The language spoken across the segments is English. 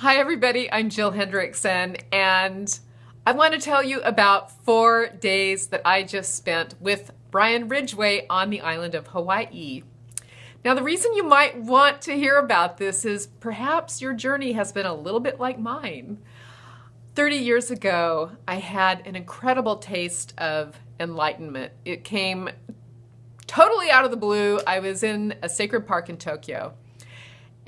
Hi, everybody. I'm Jill Hendrickson, and I want to tell you about four days that I just spent with Brian Ridgway on the island of Hawaii. Now, the reason you might want to hear about this is perhaps your journey has been a little bit like mine. 30 years ago, I had an incredible taste of enlightenment. It came totally out of the blue. I was in a sacred park in Tokyo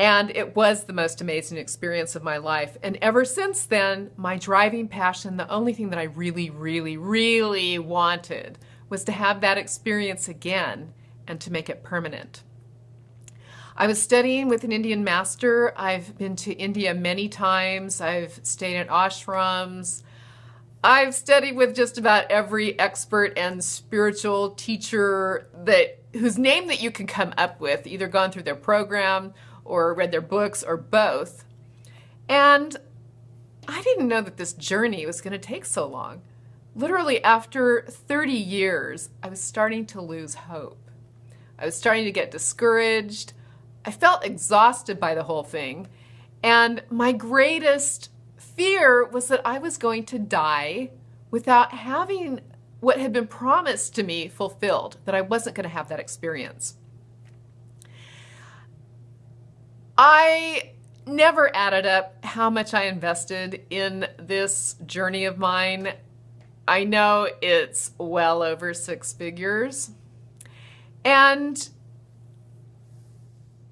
and it was the most amazing experience of my life. And ever since then, my driving passion, the only thing that I really, really, really wanted was to have that experience again and to make it permanent. I was studying with an Indian master. I've been to India many times. I've stayed at ashrams. I've studied with just about every expert and spiritual teacher that whose name that you can come up with, either gone through their program or read their books or both. And I didn't know that this journey was going to take so long. Literally, after 30 years, I was starting to lose hope. I was starting to get discouraged. I felt exhausted by the whole thing. And my greatest fear was that I was going to die without having what had been promised to me fulfilled, that I wasn't going to have that experience. I never added up how much I invested in this journey of mine. I know it's well over six figures. And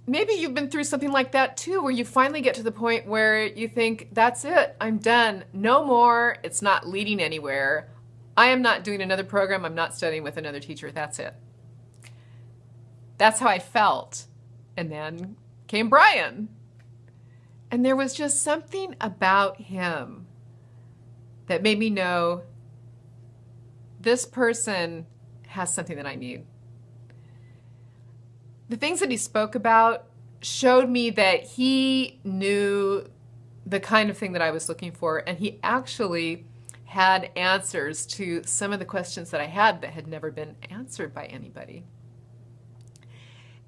maybe you've been through something like that too, where you finally get to the point where you think, that's it, I'm done. No more. It's not leading anywhere. I am not doing another program. I'm not studying with another teacher. That's it. That's how I felt. And then came Brian. And there was just something about him that made me know this person has something that I need. The things that he spoke about showed me that he knew the kind of thing that I was looking for, and he actually had answers to some of the questions that I had that had never been answered by anybody.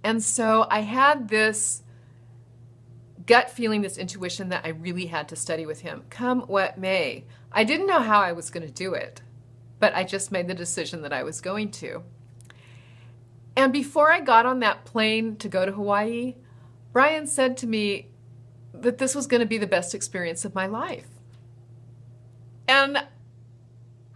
And so I had this gut feeling, this intuition that I really had to study with him, come what may. I didn't know how I was going to do it, but I just made the decision that I was going to. And before I got on that plane to go to Hawaii, Brian said to me that this was going to be the best experience of my life. And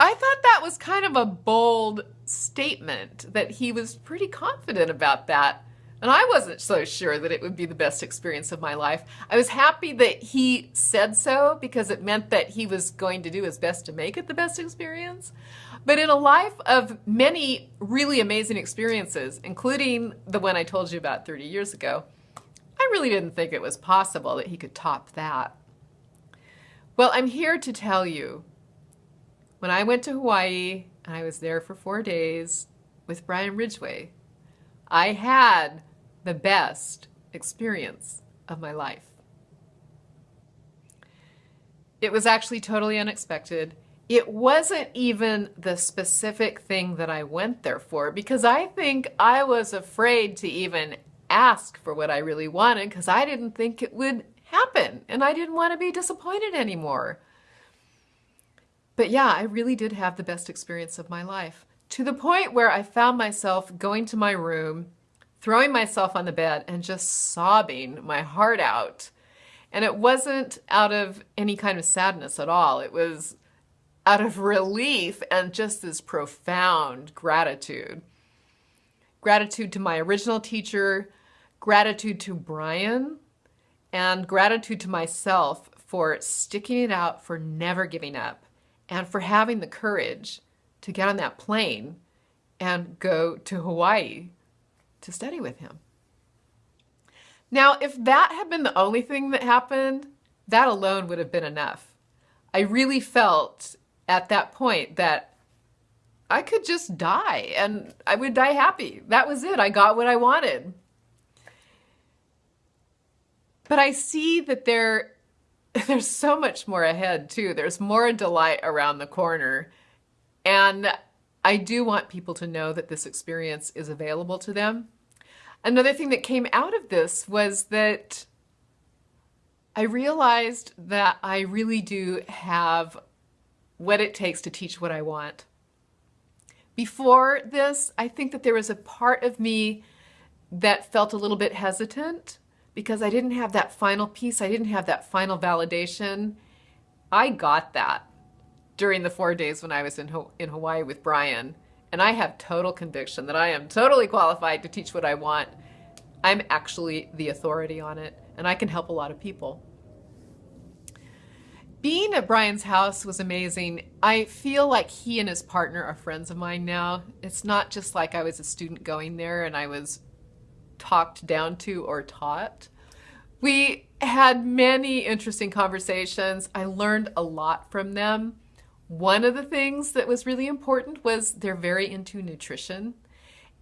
I thought that was kind of a bold statement that he was pretty confident about that. And I wasn't so sure that it would be the best experience of my life. I was happy that he said so because it meant that he was going to do his best to make it the best experience. But in a life of many really amazing experiences, including the one I told you about 30 years ago, I really didn't think it was possible that he could top that. Well, I'm here to tell you, when I went to Hawaii and I was there for four days with Brian Ridgway, I had the best experience of my life. It was actually totally unexpected. It wasn't even the specific thing that I went there for because I think I was afraid to even ask for what I really wanted because I didn't think it would happen and I didn't want to be disappointed anymore. But yeah, I really did have the best experience of my life to the point where I found myself going to my room throwing myself on the bed and just sobbing my heart out. And it wasn't out of any kind of sadness at all. It was out of relief and just this profound gratitude. Gratitude to my original teacher, gratitude to Brian, and gratitude to myself for sticking it out, for never giving up, and for having the courage to get on that plane and go to Hawaii to study with him. Now, if that had been the only thing that happened, that alone would have been enough. I really felt at that point that I could just die and I would die happy. That was it. I got what I wanted. But I see that there there's so much more ahead too. There's more delight around the corner. And I do want people to know that this experience is available to them. Another thing that came out of this was that I realized that I really do have what it takes to teach what I want. Before this, I think that there was a part of me that felt a little bit hesitant because I didn't have that final piece. I didn't have that final validation. I got that during the four days when I was in, in Hawaii with Brian. And I have total conviction that I am totally qualified to teach what I want. I'm actually the authority on it, and I can help a lot of people. Being at Brian's house was amazing. I feel like he and his partner are friends of mine now. It's not just like I was a student going there and I was talked down to or taught. We had many interesting conversations. I learned a lot from them. One of the things that was really important was they're very into nutrition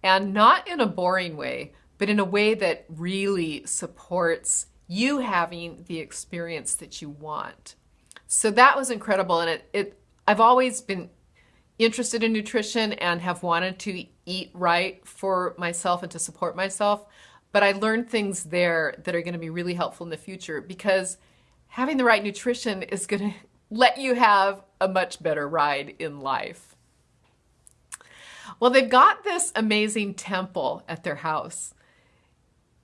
and not in a boring way, but in a way that really supports you having the experience that you want. So that was incredible. And it, it I've always been interested in nutrition and have wanted to eat right for myself and to support myself. But I learned things there that are going to be really helpful in the future because having the right nutrition is going to let you have a much better ride in life. Well, they've got this amazing temple at their house.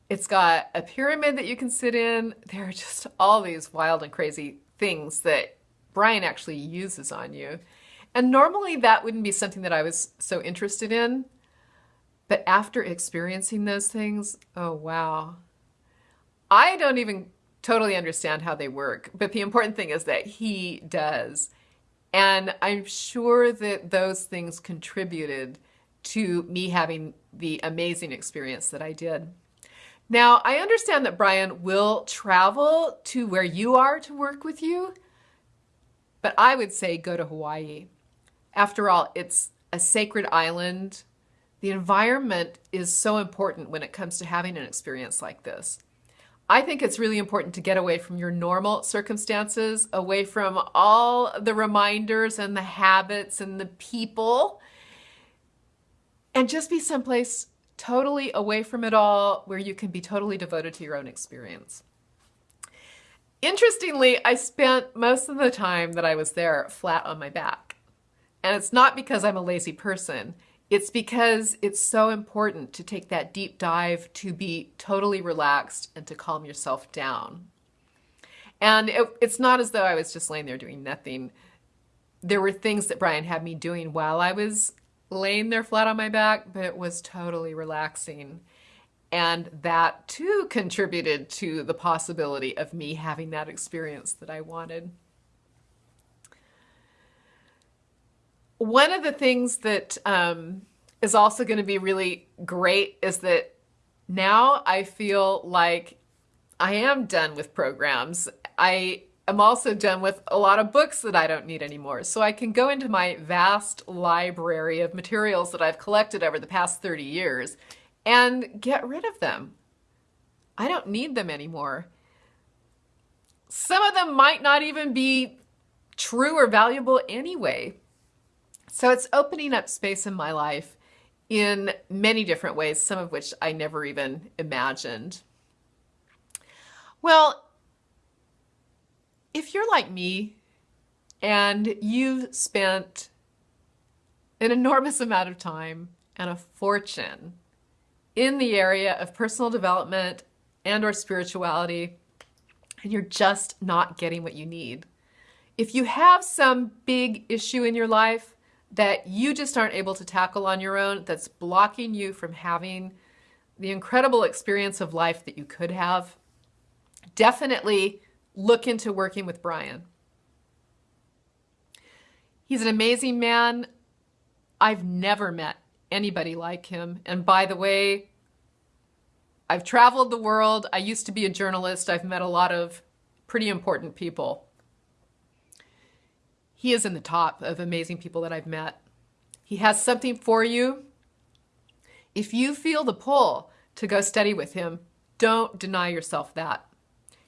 It's got a pyramid that you can sit in. There are just all these wild and crazy things that Brian actually uses on you. And normally that wouldn't be something that I was so interested in. But after experiencing those things, oh wow. I don't even totally understand how they work, but the important thing is that he does. And I'm sure that those things contributed to me having the amazing experience that I did. Now, I understand that Brian will travel to where you are to work with you, but I would say go to Hawaii. After all, it's a sacred island. The environment is so important when it comes to having an experience like this. I think it's really important to get away from your normal circumstances, away from all the reminders and the habits and the people, and just be someplace totally away from it all where you can be totally devoted to your own experience. Interestingly, I spent most of the time that I was there flat on my back. And it's not because I'm a lazy person. It's because it's so important to take that deep dive to be totally relaxed and to calm yourself down. And it, it's not as though I was just laying there doing nothing. There were things that Brian had me doing while I was laying there flat on my back, but it was totally relaxing. And that too contributed to the possibility of me having that experience that I wanted. One of the things that um, is also going to be really great is that now I feel like I am done with programs. I I'm also done with a lot of books that I don't need anymore. So I can go into my vast library of materials that I've collected over the past 30 years and get rid of them. I don't need them anymore. Some of them might not even be true or valuable anyway. So it's opening up space in my life in many different ways, some of which I never even imagined. Well, if you're like me and you've spent an enormous amount of time and a fortune in the area of personal development and or spirituality and you're just not getting what you need. If you have some big issue in your life that you just aren't able to tackle on your own, that's blocking you from having the incredible experience of life that you could have, definitely look into working with Brian. He's an amazing man. I've never met anybody like him. And by the way, I've traveled the world. I used to be a journalist. I've met a lot of pretty important people. He is in the top of amazing people that I've met. He has something for you. If you feel the pull to go study with him, don't deny yourself that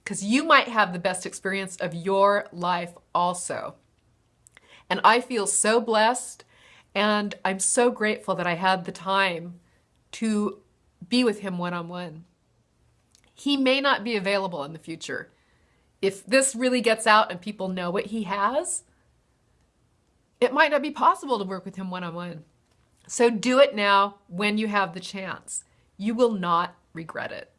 because you might have the best experience of your life also. And I feel so blessed and I'm so grateful that I had the time to be with him one-on-one. -on -one. He may not be available in the future. if this really gets out and people know what he has, it might not be possible to work with him one on one. So do it now when you have the chance. You will not regret it.